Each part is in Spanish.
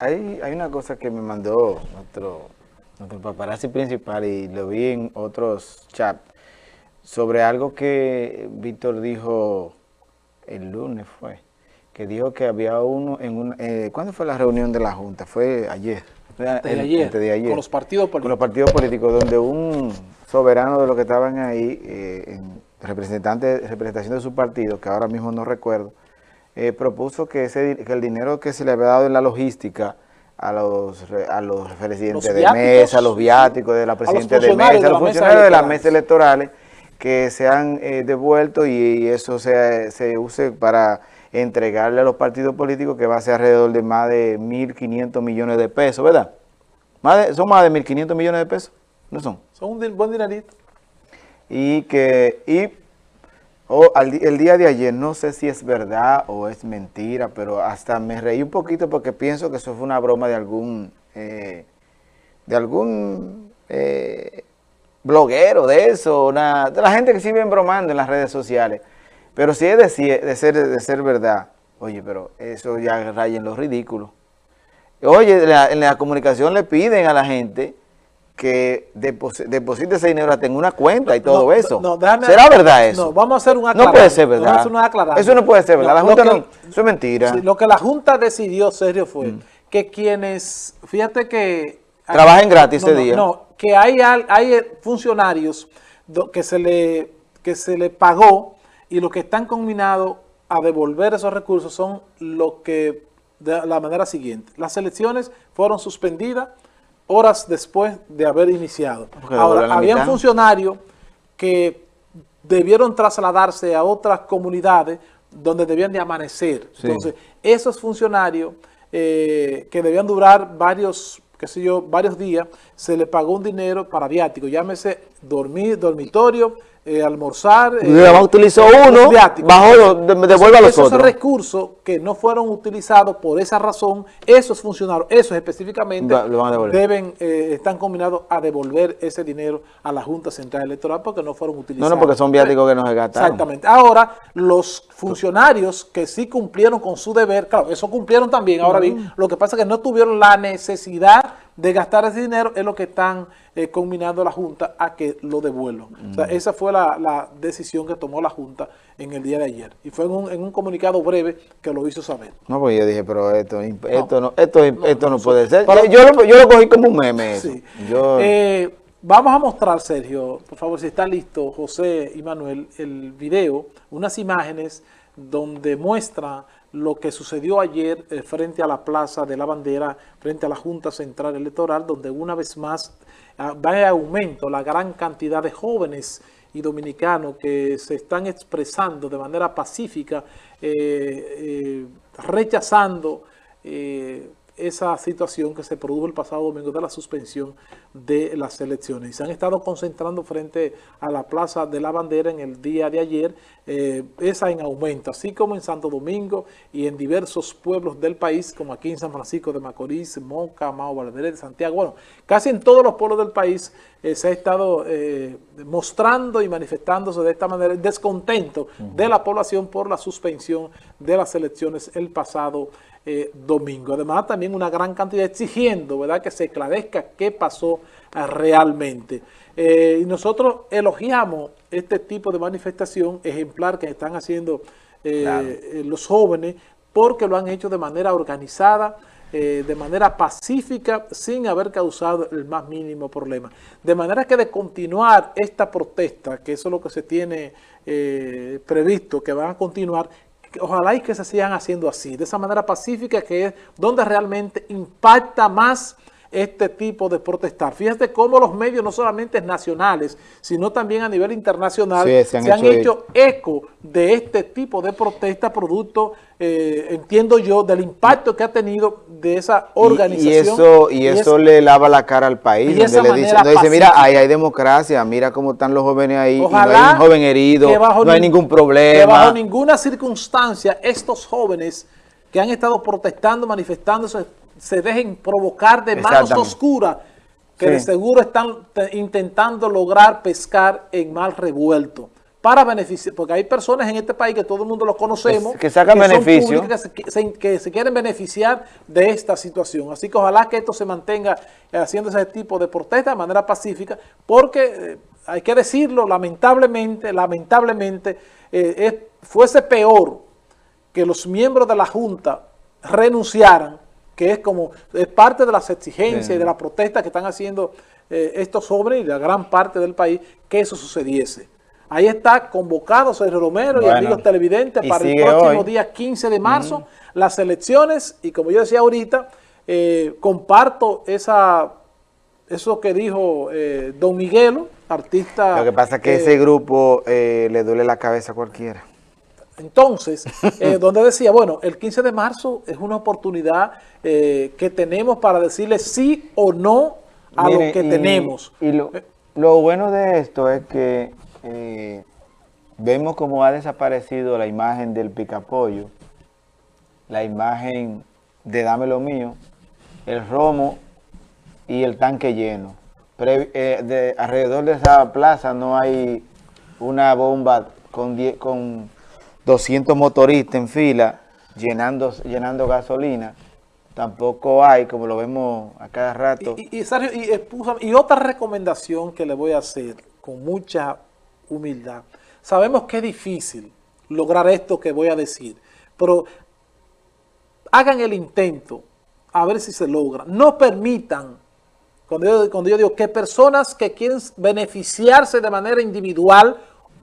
Hay, hay una cosa que me mandó nuestro, nuestro paparazzi principal y lo vi en otros chats sobre algo que Víctor dijo el lunes fue, que dijo que había uno en un... Eh, ¿Cuándo fue la reunión de la Junta? Fue ayer. Antes de ayer, de ayer, con los partidos políticos. Con los partidos políticos, donde un soberano de los que estaban ahí, eh, en representante, representación de su partido, que ahora mismo no recuerdo, eh, propuso que, ese, que el dinero que se le había dado en la logística a los, a los presidentes de mesa, a los viáticos de la presidenta de mesa, a los funcionarios de las mesas electorales, que sean eh, devueltos y, eso se, se use para entregarle a los partidos políticos que va a ser alrededor de más de 1.500 millones de pesos, ¿verdad? Más ¿Son más de 1.500 millones de pesos? ¿No son? Son un buen dinerito. Y que... Y Oh, el día de ayer, no sé si es verdad o es mentira, pero hasta me reí un poquito porque pienso que eso fue una broma de algún, eh, de algún eh, bloguero de eso, de la gente que sigue bromando en las redes sociales. Pero si es de, de, ser, de ser verdad, oye, pero eso ya raya en lo ridículo. Oye, en la comunicación le piden a la gente que deposite ese dinero en una cuenta y todo eso. ¿Será verdad eso? No, vamos a hacer un No puede ser verdad. Eso no puede ser verdad. la Junta no, eso es mentira. lo que la Junta decidió, serio, fue mm. que quienes, fíjate que... Trabajen gratis ese día. No, que hay, hay funcionarios que se, le, que se le pagó y los que están combinados a devolver esos recursos son los que, de la manera siguiente. Las elecciones fueron suspendidas horas después de haber iniciado. Ahora, habían funcionarios que debieron trasladarse a otras comunidades donde debían de amanecer. Entonces, esos funcionarios eh, que debían durar varios, qué sé yo, varios días, se les pagó un dinero para viático, llámese dormir, dormitorio, eh, almorzar. Eh, utilizó uno, bajó, devuelve a los esos recursos que no fueron utilizados por esa razón, esos funcionarios, esos específicamente, deben, eh, están combinados a devolver ese dinero a la Junta Central Electoral porque no fueron utilizados. No, no, porque son viáticos que no se gastaron. Exactamente. Ahora, los funcionarios que sí cumplieron con su deber, claro, eso cumplieron también, ahora bien, lo que pasa es que no tuvieron la necesidad de gastar ese dinero, es lo que están eh, combinando la Junta a que lo devuelvan. O sea, esa fue la, decisión que tomó la Junta en el día de ayer. Y fue en un, comunicado breve que lo hizo saber. No, pues yo dije, pero esto, esto no, esto, esto no puede ser. yo, lo, yo, lo, cogí como un meme. Sí. Eh, vamos a mostrar, Sergio, por favor, si está listo, José y Manuel, el video, unas imágenes donde muestra lo que sucedió ayer eh, frente a la Plaza de la Bandera, frente a la Junta Central Electoral, donde una vez más ah, va en aumento la gran cantidad de jóvenes y dominicanos que se están expresando de manera pacífica, eh, eh, rechazando esa situación que se produjo el pasado domingo de la suspensión de las elecciones. Y se han estado concentrando frente a la Plaza de la Bandera en el día de ayer, eh, esa en aumento, así como en Santo Domingo y en diversos pueblos del país, como aquí en San Francisco de Macorís, Moca, Mao de Santiago, bueno, casi en todos los pueblos del país eh, se ha estado eh, mostrando y manifestándose de esta manera el descontento de la población por la suspensión de las elecciones el pasado eh, domingo. Además, también una gran cantidad exigiendo, ¿verdad?, que se esclarezca qué pasó ah, realmente. Eh, y nosotros elogiamos este tipo de manifestación ejemplar que están haciendo eh, los jóvenes porque lo han hecho de manera organizada, de manera pacífica, sin haber causado el más mínimo problema. De manera que de continuar esta protesta, que eso es lo que se tiene previsto, que van a continuar, ojalá y que se sigan haciendo así, de esa manera pacífica que es donde realmente impacta más este tipo de protestar. Fíjate cómo los medios, no solamente nacionales, sino también a nivel internacional, se han, hecho, eco de este tipo de protesta, producto, eh, entiendo yo, del impacto que ha tenido de esa organización. Y, eso, y, eso le lava la cara al país, donde le dice, mira, ahí hay democracia, mira cómo están los jóvenes ahí, no hay un joven herido, no hay ningún problema. Que bajo ninguna circunstancia estos jóvenes que han estado protestando, manifestándose se dejen provocar de manos oscuras que de seguro están intentando lograr pescar en mal revuelto. para beneficiar, porque hay personas en este país que todo el mundo lo conocemos, que sacan beneficio, que se, quieren beneficiar de esta situación. Así que ojalá que esto se mantenga haciendo ese tipo de protesta de manera pacífica, porque eh, hay que decirlo, lamentablemente, lamentablemente, eh, fuese peor que los miembros de la Junta renunciaran, que es como, es parte de las exigencias y de las protestas que están haciendo eh, estos jóvenes y la gran parte del país, que eso sucediese. Ahí está convocado Sergio Romero y amigos televidentes para el próximo día 15 de marzo, las elecciones, y como yo decía ahorita, eh, comparto esa, eso que dijo eh, Don Miguelo, artista... Lo que pasa es que ese grupo eh, le duele la cabeza a cualquiera. Entonces, donde decía, bueno, el 15 de marzo es una oportunidad que tenemos para decirle sí o no a lo que tenemos. Y lo bueno de esto es que eh, vemos cómo ha desaparecido la imagen del picapollo, la imagen de Dame lo mío, el romo y el tanque lleno. Eh, de, alrededor de esa plaza no hay una bomba con, con 200 motoristas en fila llenando, llenando gasolina. Tampoco hay, como lo vemos a cada rato. Y, y, y otra recomendación que le voy a hacer con mucha humildad. Sabemos que es difícil lograr esto que voy a decir, pero hagan el intento a ver si se logra. No permitan, cuando yo, cuando yo digo que personas que quieren beneficiarse de manera individual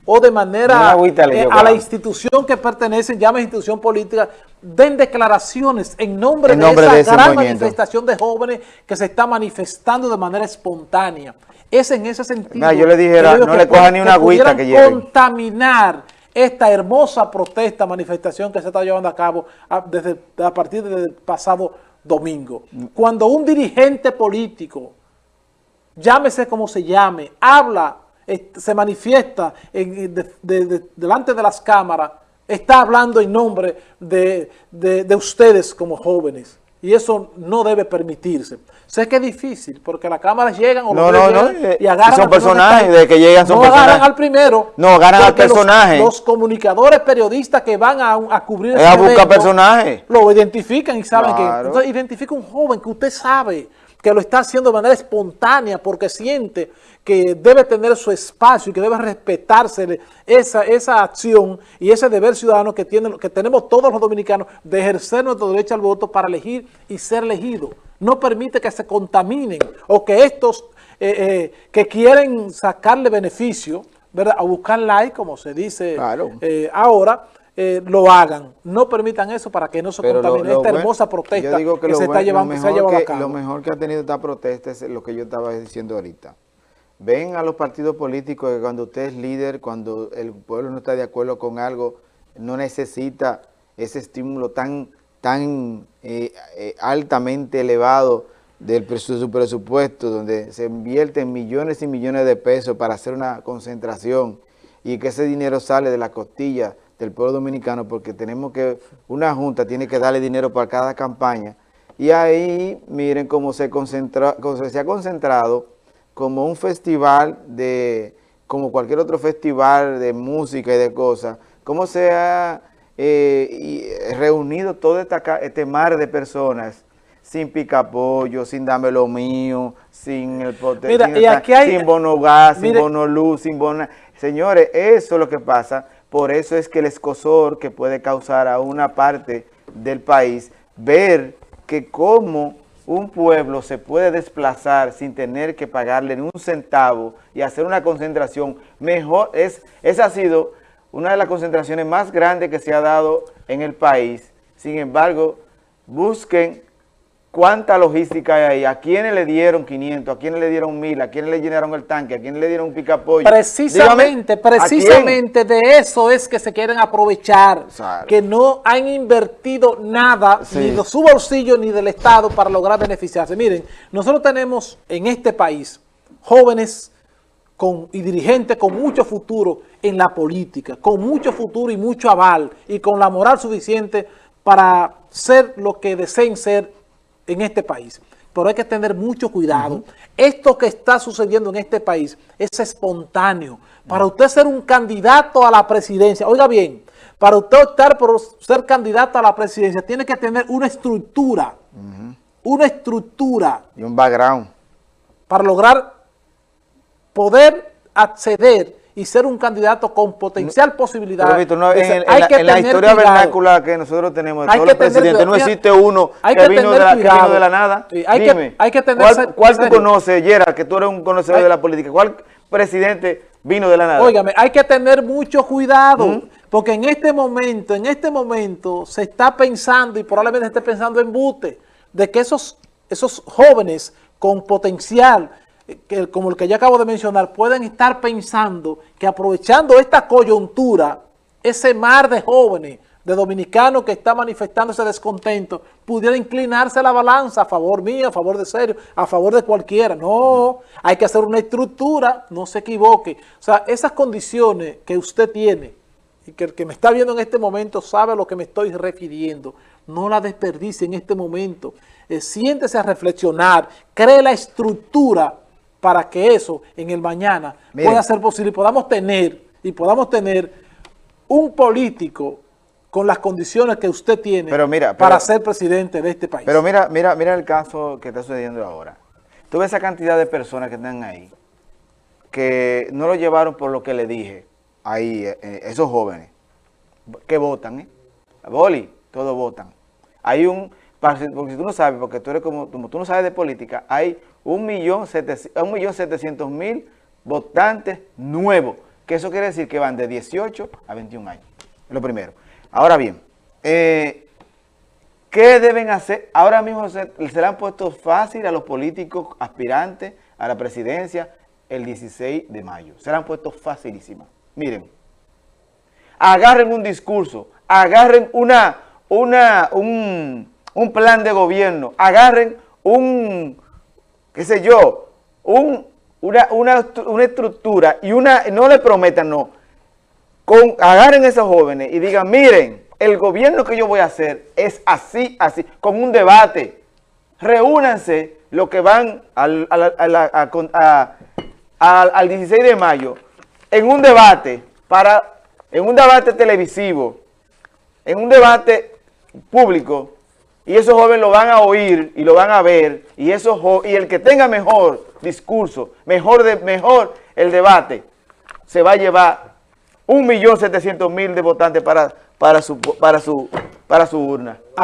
o de manera eh, a la institución que pertenecen, llame institución política, den declaraciones en nombre, de esa gran manifestación de jóvenes que se está manifestando de manera espontánea. Es en ese sentido. yo le dijera, no le coja ni una agüita que lleven. contaminar esta hermosa protesta, manifestación que se está llevando a cabo a, desde, a partir del pasado domingo. Cuando un dirigente político, llámese como se llame, habla, se manifiesta delante de las cámaras, está hablando en nombre de ustedes como jóvenes. Y eso no debe permitirse. Sé que es difícil, porque las cámaras llegan o no, no, no, y eh, agarran son personajes, de que llegan son no agarran al primero. No, agarran al personaje. Los, comunicadores periodistas que van a, a cubrir ese a buscar personajes. Lo identifican y saben que... Entonces identifica un joven que usted sabe que lo está haciendo de manera espontánea porque siente que debe tener su espacio y que debe respetarse esa, esa acción y ese deber ciudadano que, tienen, que tenemos todos los dominicanos de ejercer nuestro derecho al voto para elegir y ser elegido. No permite que se contaminen o que estos eh, eh, que quieren sacarle beneficio, ¿verdad? a buscar like, como se dice eh, ahora, eh, lo hagan. No permitan eso para que no se contamine esta hermosa protesta que, se está llevando, se ha llevado a cabo. Lo mejor que ha tenido esta protesta es lo que yo estaba diciendo ahorita. Ven a los partidos políticos que cuando usted es líder, cuando el pueblo no está de acuerdo con algo, no necesita ese estímulo tan, tan eh, eh, altamente elevado del su presupuesto, donde se invierten millones y millones de pesos para hacer una concentración y que ese dinero sale de la costilla del pueblo dominicano porque tenemos que, una junta tiene que darle dinero para cada campaña. Y ahí miren cómo se, concentra, cómo se ha concentrado como un festival de, como cualquier otro festival de música y de cosas, cómo se ha eh, reunido todo este mar de personas sin picapollo, sin dame lo mío, sin el poder, sin, sin bono gas, sin bono luz, sin bono... Señores, eso es lo que pasa por eso es que el escosor que puede causar a una parte del país, ver que como un pueblo se puede desplazar sin tener que pagarle un centavo y hacer una concentración mejor, es, esa ha sido una de las concentraciones más grandes que se ha dado en el país. Sin embargo, busquen ¿Cuánta logística hay ahí? ¿A quiénes le dieron 500? ¿A quiénes le dieron 1000? ¿A quiénes le llenaron el tanque? ¿A quiénes le dieron un picapollo? Precisamente, precisamente de eso es que se quieren aprovechar. Que no han invertido nada, ni de su bolsillo ni del Estado para lograr beneficiarse. Miren, nosotros tenemos en este país jóvenes con, y dirigentes con mucho futuro en la política, con mucho futuro y mucho aval y con la moral suficiente para ser lo que deseen ser en este país. Pero hay que tener mucho cuidado. Esto que está sucediendo en este país es espontáneo. Para usted ser un candidato a la presidencia, oiga bien, para usted optar por ser candidato a la presidencia, tiene que tener una estructura, una estructura. Y un background. Para lograr poder acceder y ser un candidato con potencial posibilidad. no, en, la, historia vernácula que nosotros tenemos, todos los presidentes, no existe uno que, vino de, la, de, la, nada. hay, Dime, que, hay que tener ¿cuál, cuál tú conoces, Gerard, que tú eres un conocedor de la política? ¿Cuál presidente vino de la nada? Óigame, hay que tener mucho cuidado, porque en este momento, en este momento se está pensando, y probablemente esté pensando en bute, de que esos, esos jóvenes con potencial que, como el que ya acabo de mencionar, pueden estar pensando que aprovechando esta coyuntura, ese mar de jóvenes, de dominicanos que está manifestando ese descontento, pudiera inclinarse la balanza a favor mío, a favor de Serio, a favor de cualquiera. No, hay que hacer una estructura, no se equivoque. O sea, esas condiciones que usted tiene, y que el que me está viendo en este momento sabe a lo que me estoy refiriendo, no la desperdicie en este momento. Eh, siéntese a reflexionar, cree la estructura para que eso en el mañana pueda ser posible y podamos tener, y podamos tener un político con las condiciones que usted tiene para ser presidente de este país. Pero mira, mira, mira el caso que está sucediendo ahora. Tú ves esa cantidad de personas que están ahí, que no lo llevaron por lo que le dije, ahí, eh, eh, esos jóvenes, que votan, ¿eh? Boli, todos votan. Hay un, porque si tú no sabes, porque tú eres como, como tú no sabes de política, hay un millón setecientos mil votantes nuevos, que eso quiere decir que van de 18 a 21 años, lo primero. Ahora bien, eh, ¿qué deben hacer? Ahora mismo se, le han puesto fácil a los políticos aspirantes a la presidencia el 16 de mayo. Se le han puesto facilísima. Miren, agarren un discurso, agarren una, una, un, un plan de gobierno, agarren un, qué sé yo, un, una, una, una, estructura y una, no le prometan, no, con, agarren a esos jóvenes y digan, miren, el gobierno que yo voy a hacer es así, así, con un debate. Reúnanse los que van al, al 16 de mayo en un debate, para, en un debate televisivo, en un debate público, y esos jóvenes lo van a oír y lo van a ver, y, esos y el que tenga mejor discurso, mejor, mejor el debate, se va a llevar un millón setecientos mil de votantes para, para, su, para, su, para su urna.